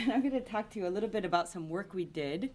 and I'm going to talk to you a little bit about some work we did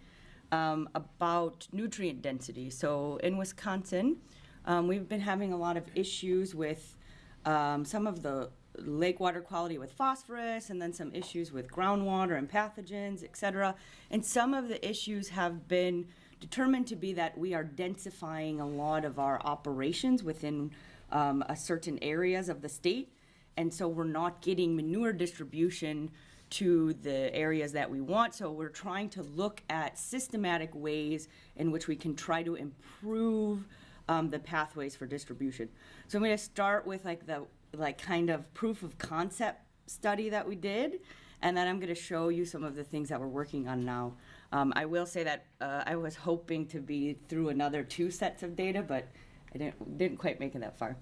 um, about nutrient density. So in Wisconsin, um, we've been having a lot of issues with um, some of the lake water quality with phosphorus and then some issues with groundwater and pathogens, et cetera. And some of the issues have been determined to be that we are densifying a lot of our operations within um, a certain areas of the state. And so we're not getting manure distribution to the areas that we want. So we're trying to look at systematic ways in which we can try to improve um, the pathways for distribution. So I'm going to start with like the like kind of proof of concept study that we did, and then I'm going to show you some of the things that we're working on now. Um, I will say that uh, I was hoping to be through another two sets of data, but I didn't, didn't quite make it that far.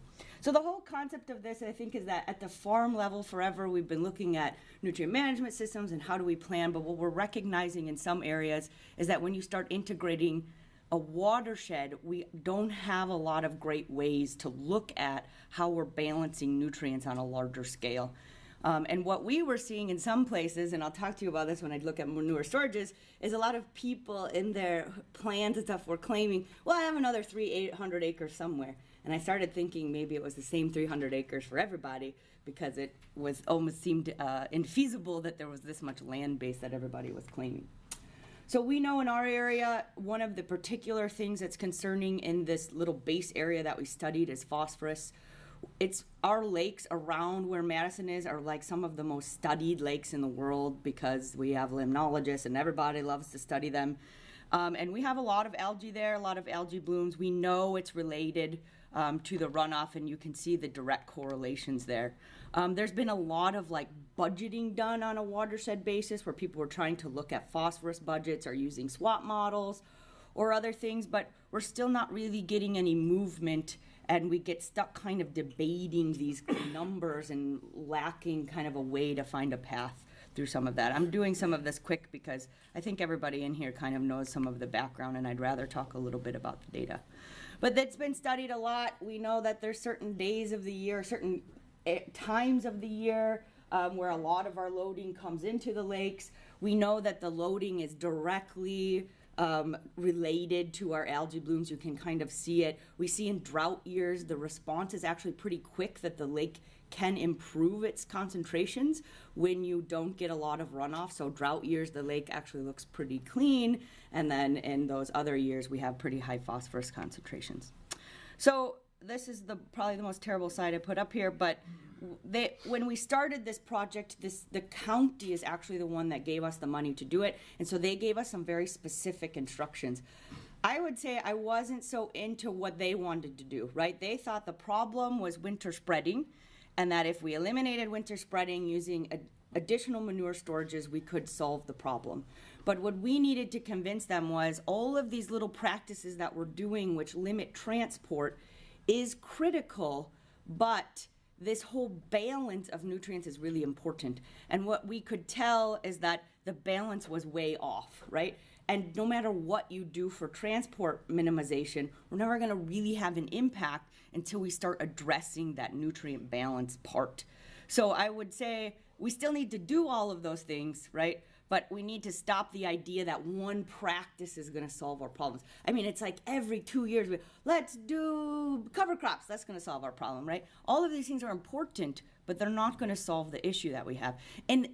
So the whole concept of this, I think, is that at the farm level forever, we've been looking at nutrient management systems and how do we plan, but what we're recognizing in some areas is that when you start integrating a watershed, we don't have a lot of great ways to look at how we're balancing nutrients on a larger scale. Um, and what we were seeing in some places, and I'll talk to you about this when I look at manure storages, is a lot of people in their plans and stuff were claiming, well, I have another three, 800 acres somewhere. And I started thinking maybe it was the same 300 acres for everybody because it was almost seemed uh, infeasible that there was this much land base that everybody was claiming. So we know in our area, one of the particular things that's concerning in this little base area that we studied is phosphorus it's our lakes around where Madison is are like some of the most studied lakes in the world because we have limnologists and everybody loves to study them. Um, and we have a lot of algae there, a lot of algae blooms. We know it's related um, to the runoff, and you can see the direct correlations there. Um, there's been a lot of like budgeting done on a watershed basis where people were trying to look at phosphorus budgets or using SWAT models or other things, but we're still not really getting any movement and we get stuck kind of debating these numbers and lacking kind of a way to find a path through some of that. I'm doing some of this quick because I think everybody in here kind of knows some of the background and I'd rather talk a little bit about the data. But that's been studied a lot. We know that there's certain days of the year, certain eh, times of the year um, where a lot of our loading comes into the lakes. We know that the loading is directly um, related to our algae blooms. You can kind of see it. We see in drought years, the response is actually pretty quick that the lake can improve its concentrations when you don't get a lot of runoff. So drought years, the lake actually looks pretty clean. And then in those other years, we have pretty high phosphorus concentrations. So this is the probably the most terrible slide I put up here, but they when we started this project this the county is actually the one that gave us the money to do it and so they gave us some very specific instructions i would say i wasn't so into what they wanted to do right they thought the problem was winter spreading and that if we eliminated winter spreading using additional manure storages we could solve the problem but what we needed to convince them was all of these little practices that we're doing which limit transport is critical but this whole balance of nutrients is really important. And what we could tell is that the balance was way off, right? And no matter what you do for transport minimization, we're never going to really have an impact until we start addressing that nutrient balance part. So I would say we still need to do all of those things, right? but we need to stop the idea that one practice is going to solve our problems. I mean, it's like every two years, we, let's do cover crops. That's going to solve our problem, right? All of these things are important, but they're not going to solve the issue that we have. And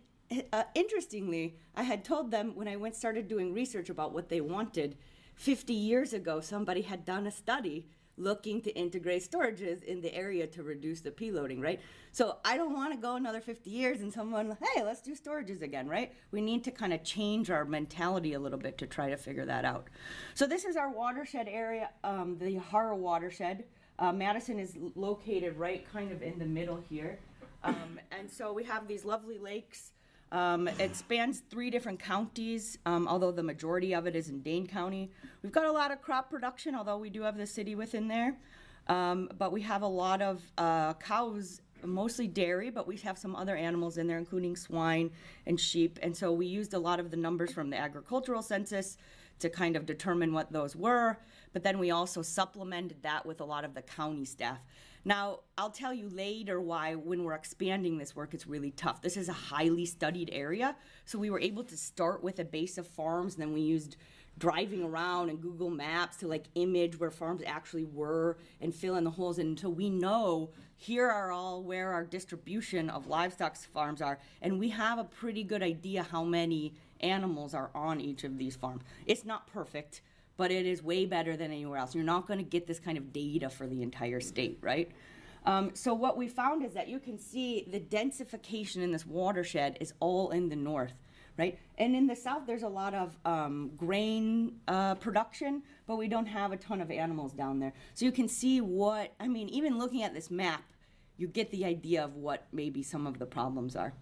uh, interestingly, I had told them when I went started doing research about what they wanted, 50 years ago, somebody had done a study looking to integrate storages in the area to reduce the P loading, right? So I don't want to go another 50 years and someone, hey, let's do storages again, right? We need to kind of change our mentality a little bit to try to figure that out. So this is our watershed area, um, the Yahara watershed. Uh, Madison is located right kind of in the middle here. Um, and so we have these lovely lakes um, it spans three different counties, um, although the majority of it is in Dane County. We've got a lot of crop production, although we do have the city within there. Um, but we have a lot of uh, cows, mostly dairy, but we have some other animals in there, including swine and sheep. And so we used a lot of the numbers from the agricultural census to kind of determine what those were. But then we also supplemented that with a lot of the county staff. Now, I'll tell you later why, when we're expanding this work, it's really tough. This is a highly studied area, so we were able to start with a base of farms, and then we used driving around and Google Maps to like image where farms actually were and fill in the holes until we know here are all where our distribution of livestock farms are and we have a pretty good idea how many animals are on each of these farms. It's not perfect, but it is way better than anywhere else. You're not going to get this kind of data for the entire state, right? Um, so what we found is that you can see the densification in this watershed is all in the north right? And in the south, there's a lot of um, grain uh, production, but we don't have a ton of animals down there. So you can see what, I mean, even looking at this map, you get the idea of what maybe some of the problems are.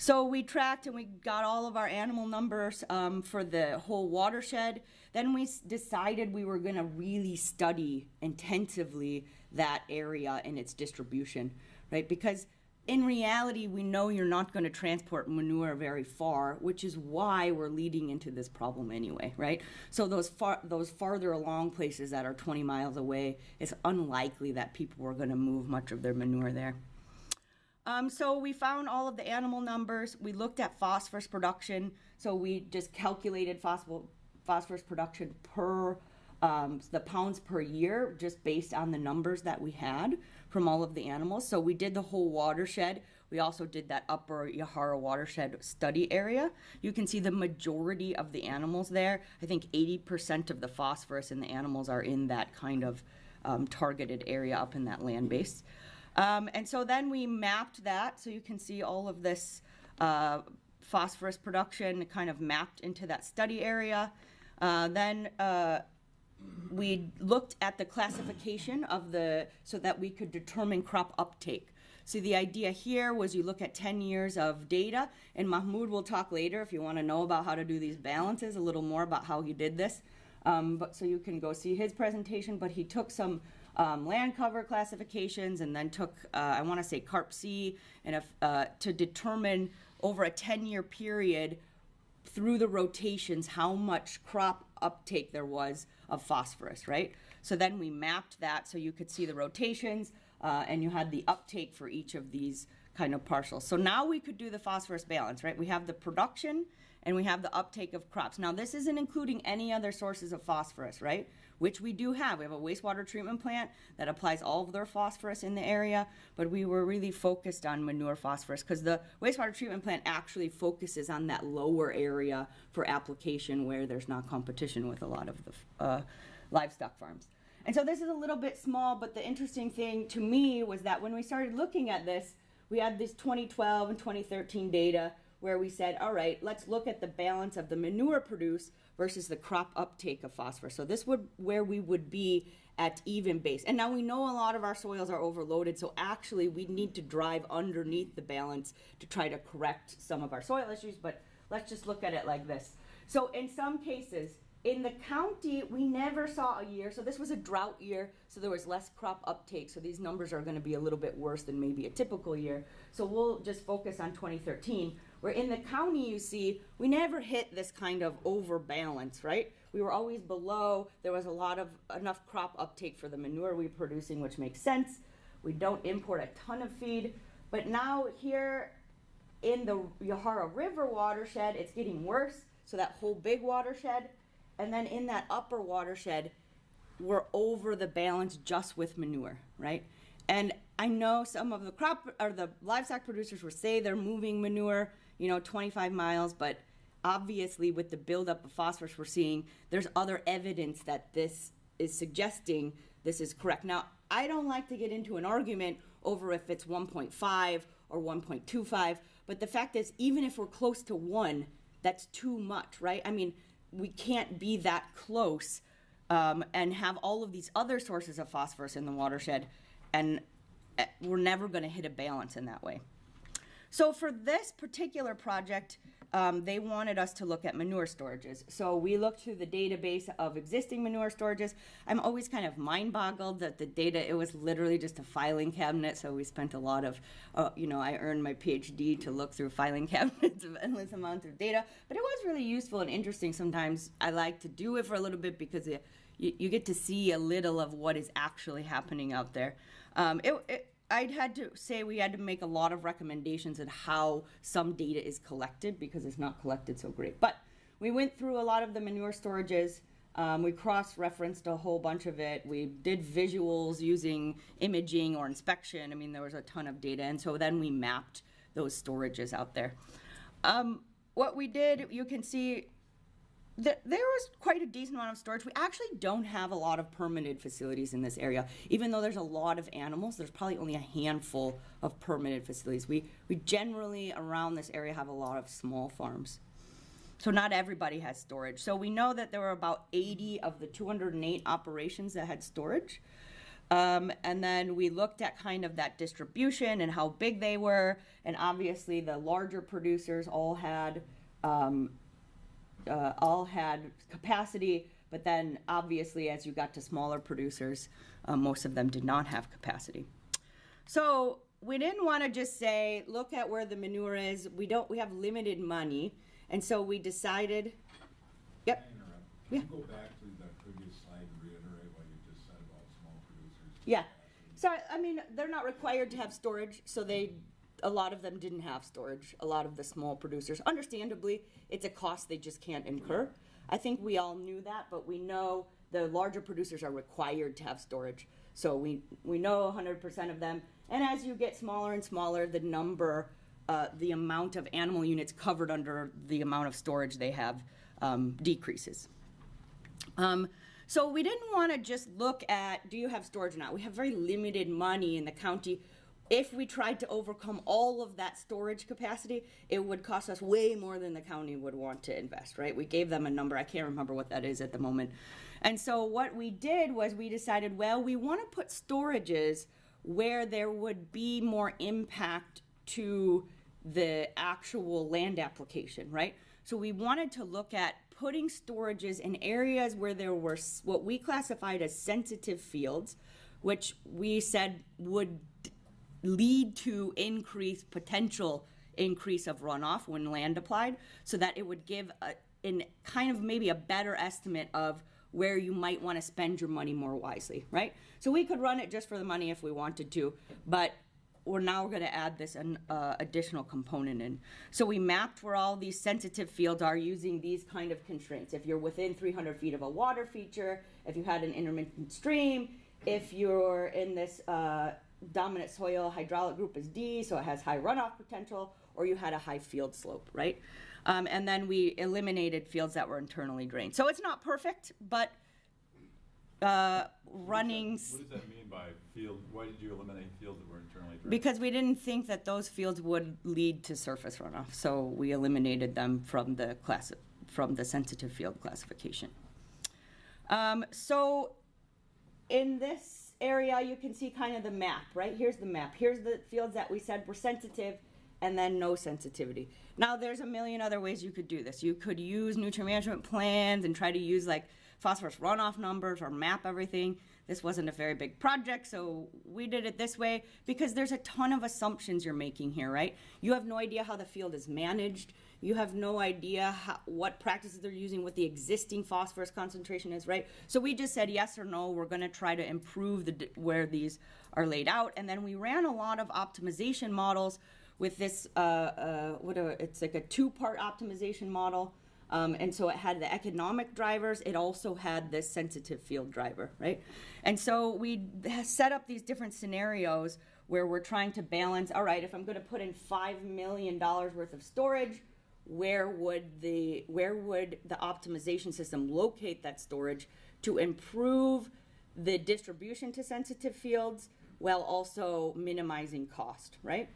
So we tracked and we got all of our animal numbers um, for the whole watershed. Then we decided we were going to really study intensively that area and its distribution, right? Because in reality, we know you're not going to transport manure very far, which is why we're leading into this problem anyway, right? So those far those farther along places that are 20 miles away, it's unlikely that people are going to move much of their manure there. Um, so we found all of the animal numbers. We looked at phosphorus production. So we just calculated phosphorus production per um, the pounds per year just based on the numbers that we had from all of the animals. So we did the whole watershed. We also did that upper Yahara watershed study area. You can see the majority of the animals there. I think 80% of the phosphorus in the animals are in that kind of um, targeted area up in that land base. Um, and so then we mapped that so you can see all of this uh, phosphorus production kind of mapped into that study area. Uh, then uh, we looked at the classification of the, so that we could determine crop uptake. So the idea here was you look at 10 years of data, and Mahmoud will talk later if you want to know about how to do these balances, a little more about how he did this. Um, but so you can go see his presentation, but he took some um, land cover classifications and then took, uh, I want to say CARP C, and if, uh, to determine over a 10 year period through the rotations how much crop uptake there was of phosphorus, right? So then we mapped that so you could see the rotations uh, and you had the uptake for each of these kind of parcels. So now we could do the phosphorus balance, right? We have the production and we have the uptake of crops. Now this isn't including any other sources of phosphorus, right? which we do have. We have a wastewater treatment plant that applies all of their phosphorus in the area, but we were really focused on manure phosphorus because the wastewater treatment plant actually focuses on that lower area for application where there's not competition with a lot of the uh, livestock farms. And so this is a little bit small, but the interesting thing to me was that when we started looking at this, we had this 2012 and 2013 data where we said, all right, let's look at the balance of the manure produced versus the crop uptake of phosphorus. So this would where we would be at even base. And now we know a lot of our soils are overloaded, so actually we need to drive underneath the balance to try to correct some of our soil issues, but let's just look at it like this. So in some cases, in the county, we never saw a year, so this was a drought year, so there was less crop uptake, so these numbers are gonna be a little bit worse than maybe a typical year. So we'll just focus on 2013. Where in the county, you see, we never hit this kind of overbalance, right? We were always below. There was a lot of enough crop uptake for the manure we were producing, which makes sense. We don't import a ton of feed. But now here in the Yahara River watershed, it's getting worse. So that whole big watershed. And then in that upper watershed, we're over the balance just with manure, right? And I know some of the crop or the livestock producers will say they're moving manure you know, 25 miles, but obviously with the buildup of phosphorus we're seeing, there's other evidence that this is suggesting this is correct. Now, I don't like to get into an argument over if it's 1.5 or 1.25, but the fact is, even if we're close to one, that's too much, right? I mean, we can't be that close um, and have all of these other sources of phosphorus in the watershed, and uh, we're never going to hit a balance in that way. So for this particular project, um, they wanted us to look at manure storages. So we looked through the database of existing manure storages. I'm always kind of mind boggled that the data, it was literally just a filing cabinet. So we spent a lot of, uh, you know, I earned my PhD to look through filing cabinets of endless amounts of data. But it was really useful and interesting sometimes. I like to do it for a little bit because it, you, you get to see a little of what is actually happening out there. Um, it, it, I'd had to say we had to make a lot of recommendations on how some data is collected because it's not collected so great. But we went through a lot of the manure storages. Um, we cross-referenced a whole bunch of it. We did visuals using imaging or inspection. I mean, there was a ton of data, and so then we mapped those storages out there. Um, what we did, you can see that there was quite a decent amount of storage. We actually don't have a lot of permitted facilities in this area. Even though there's a lot of animals, there's probably only a handful of permitted facilities. We, we generally around this area have a lot of small farms. So not everybody has storage. So we know that there were about 80 of the 208 operations that had storage. Um, and then we looked at kind of that distribution and how big they were. And obviously the larger producers all had um, uh, all had capacity, but then obviously as you got to smaller producers, uh, most of them did not have capacity. So we didn't want to just say, look at where the manure is. We don't. We have limited money, and so we decided. Yep. Yeah. Can you go back to that previous slide and reiterate what you just said about small producers? Yeah. So I mean, they're not required to have storage, so they, a lot of them didn't have storage. A lot of the small producers, understandably, it's a cost they just can't incur. I think we all knew that, but we know the larger producers are required to have storage. So we we know 100% of them. And as you get smaller and smaller, the number, uh, the amount of animal units covered under the amount of storage they have um, decreases. Um, so we didn't want to just look at do you have storage or not. We have very limited money in the county. If we tried to overcome all of that storage capacity, it would cost us way more than the county would want to invest, right? We gave them a number. I can't remember what that is at the moment. And so what we did was we decided, well, we want to put storages where there would be more impact to the actual land application, right? So we wanted to look at putting storages in areas where there were what we classified as sensitive fields, which we said would lead to increased potential increase of runoff when land applied, so that it would give a, in kind of maybe a better estimate of where you might want to spend your money more wisely, right? So we could run it just for the money if we wanted to, but we're now going to add this an uh, additional component in. So we mapped where all these sensitive fields are using these kind of constraints. If you're within 300 feet of a water feature, if you had an intermittent stream, if you're in this uh, dominant soil hydraulic group is D, so it has high runoff potential, or you had a high field slope, right? Um, and then we eliminated fields that were internally drained. So it's not perfect, but uh, running. s- What does that mean by field, why did you eliminate fields that were internally drained? Because we didn't think that those fields would lead to surface runoff, so we eliminated them from the class, from the sensitive field classification. Um, so in this area, you can see kind of the map, right? Here's the map. Here's the fields that we said were sensitive and then no sensitivity. Now, there's a million other ways you could do this. You could use nutrient management plans and try to use like phosphorus runoff numbers or map everything. This wasn't a very big project, so we did it this way because there's a ton of assumptions you're making here, right? You have no idea how the field is managed. You have no idea how, what practices they're using, what the existing phosphorus concentration is, right? So we just said yes or no. We're going to try to improve the where these are laid out, and then we ran a lot of optimization models with this. Uh, uh, what a, it's like a two-part optimization model. Um, and so it had the economic drivers. It also had this sensitive field driver, right? And so we set up these different scenarios where we're trying to balance. All right, if I'm going to put in five million dollars worth of storage, where would the where would the optimization system locate that storage to improve the distribution to sensitive fields while also minimizing cost, right?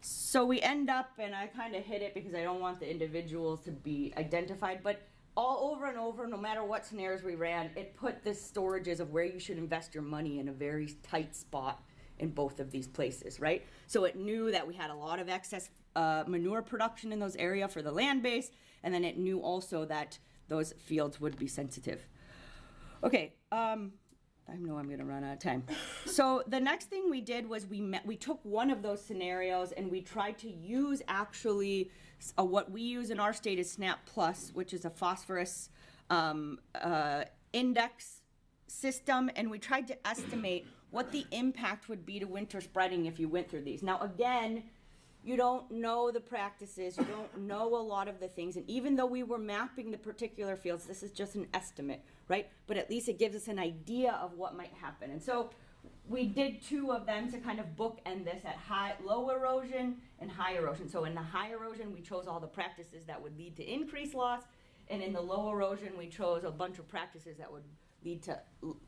So we end up, and I kind of hit it because I don't want the individuals to be identified, but all over and over, no matter what scenarios we ran, it put the storages of where you should invest your money in a very tight spot in both of these places, right? So it knew that we had a lot of excess uh, manure production in those area for the land base, and then it knew also that those fields would be sensitive. Okay, um, I know I'm going to run out of time. So the next thing we did was we met, we took one of those scenarios and we tried to use actually uh, what we use in our state is SNAP Plus, which is a phosphorus um, uh, index system, and we tried to estimate what the impact would be to winter spreading if you went through these. Now, again, you don't know the practices, you don't know a lot of the things, and even though we were mapping the particular fields, this is just an estimate, right? But at least it gives us an idea of what might happen. And so we did two of them to kind of bookend this at high, low erosion and high erosion. So in the high erosion, we chose all the practices that would lead to increased loss, and in the low erosion, we chose a bunch of practices that would lead to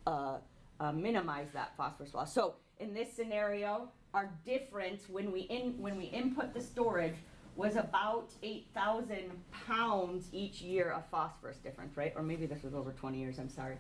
uh, uh, minimize that phosphorus loss. So in this scenario, our difference when we in when we input the storage was about 8,000 pounds each year of phosphorus difference, right? Or maybe this was over 20 years, I'm sorry.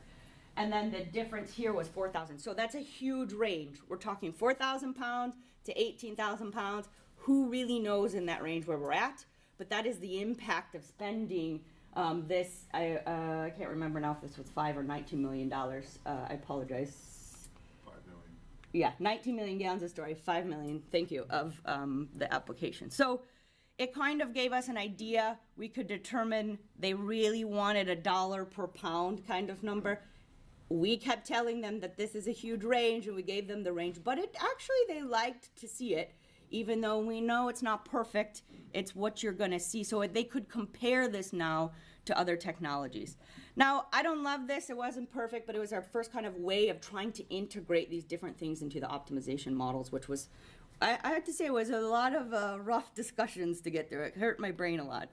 And then the difference here was 4,000. So that's a huge range. We're talking 4,000 pounds to 18,000 pounds. Who really knows in that range where we're at? But that is the impact of spending um, this. I, uh, I can't remember now if this was five or 19 million dollars. Uh, I apologize. Five million. Yeah, 19 million gallons of storage, 5 million, thank you, of um, the application. So it kind of gave us an idea. We could determine they really wanted a dollar per pound kind of number. We kept telling them that this is a huge range and we gave them the range, but it actually, they liked to see it. Even though we know it's not perfect, it's what you're gonna see. So they could compare this now to other technologies. Now, I don't love this, it wasn't perfect, but it was our first kind of way of trying to integrate these different things into the optimization models, which was, I, I have to say, it was a lot of uh, rough discussions to get through. It hurt my brain a lot.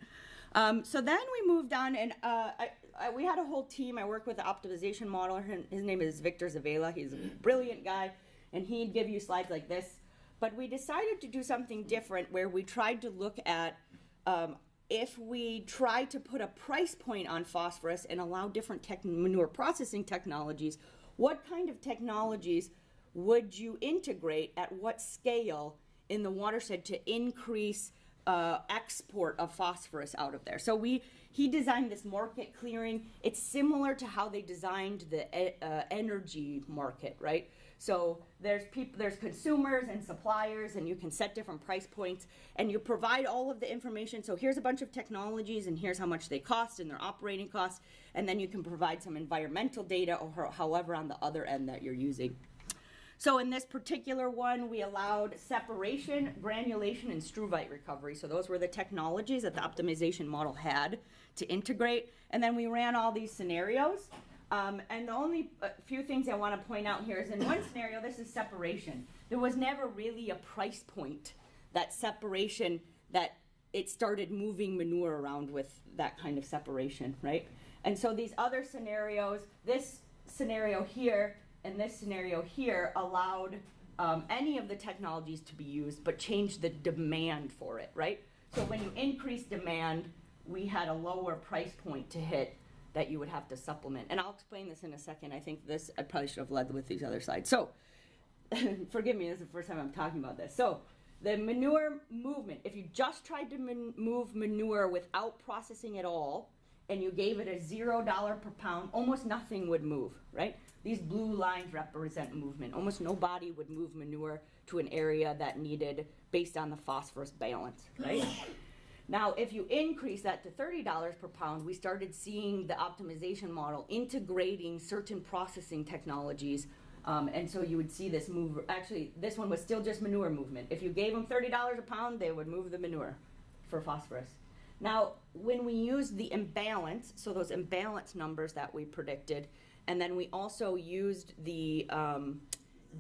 Um, so then we moved on, and uh, I, I, we had a whole team. I work with the optimization modeler. His name is Victor Zavala. He's a brilliant guy, and he'd give you slides like this. But we decided to do something different where we tried to look at um, if we try to put a price point on phosphorus and allow different manure processing technologies, what kind of technologies would you integrate at what scale in the watershed to increase uh, export of phosphorus out of there? So we he designed this market clearing. It's similar to how they designed the e- uh, energy market, right? So there's people, there's consumers and suppliers, and you can set different price points, and you provide all of the information. So here's a bunch of technologies, and here's how much they cost and their operating costs, and then you can provide some environmental data or however on the other end that you're using. So in this particular one, we allowed separation, granulation, and struvite recovery. So those were the technologies that the optimization model had to integrate. And then we ran all these scenarios. Um, and the only uh, few things I want to point out here is in one scenario, this is separation. There was never really a price point that separation that it started moving manure around with that kind of separation, right? And so these other scenarios, this scenario here and this scenario here allowed um, any of the technologies to be used, but changed the demand for it, right? So when you increase demand, we had a lower price point to hit that you would have to supplement. And I'll explain this in a second. I think this, I probably should have led with these other slides. So, forgive me, this is the first time I'm talking about this. So, the manure movement, if you just tried to man- move manure without processing at all, and you gave it a zero dollar per pound, almost nothing would move, right? These blue lines represent movement. Almost nobody would move manure to an area that needed based on the phosphorus balance, right? Now, if you increase that to $30 per pound, we started seeing the optimization model integrating certain processing technologies. Um, and so you would see this move. Actually, this one was still just manure movement. If you gave them $30 a pound, they would move the manure for phosphorus. Now, when we used the imbalance, so those imbalance numbers that we predicted, and then we also used the um,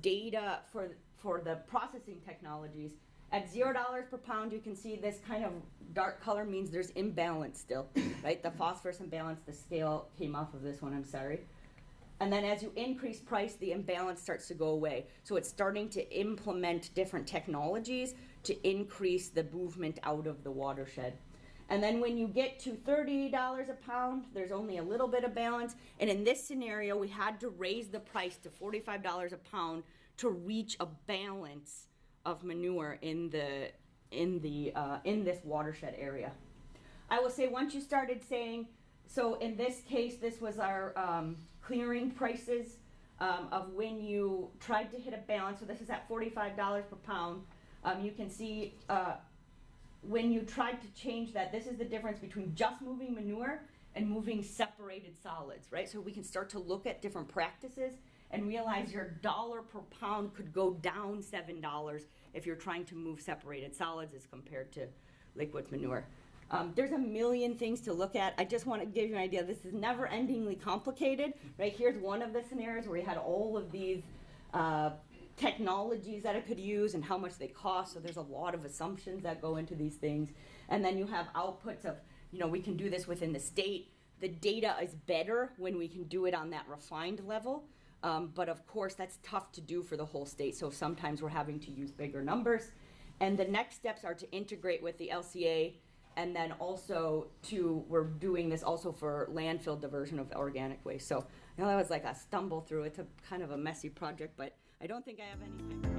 data for for the processing technologies, at zero dollars per pound, you can see this kind of dark color means there's imbalance still, right? The phosphorus imbalance, the scale came off of this one, I'm sorry. And then as you increase price, the imbalance starts to go away. So it's starting to implement different technologies to increase the movement out of the watershed. And then when you get to $30 a pound, there's only a little bit of balance. And in this scenario, we had to raise the price to $45 a pound to reach a balance of manure in the in the uh, in this watershed area. I will say once you started saying, so in this case, this was our um, clearing prices um, of when you tried to hit a balance. So this is at $45 per pound. Um, you can see uh, when you tried to change that, this is the difference between just moving manure and moving separated solids, right? So we can start to look at different practices and realize your dollar per pound could go down seven dollars if you're trying to move separated solids as compared to liquid manure. Um, there's a million things to look at. I just want to give you an idea. This is never endingly complicated, right? Here's one of the scenarios where you had all of these uh, technologies that it could use and how much they cost. So there's a lot of assumptions that go into these things. And then you have outputs of, you know, we can do this within the state. The data is better when we can do it on that refined level. Um, but of course, that's tough to do for the whole state. So sometimes we're having to use bigger numbers. And the next steps are to integrate with the LCA and then also to, we're doing this also for landfill diversion of organic waste. So I know that was like a stumble through. It's a kind of a messy project, but I don't think I have any.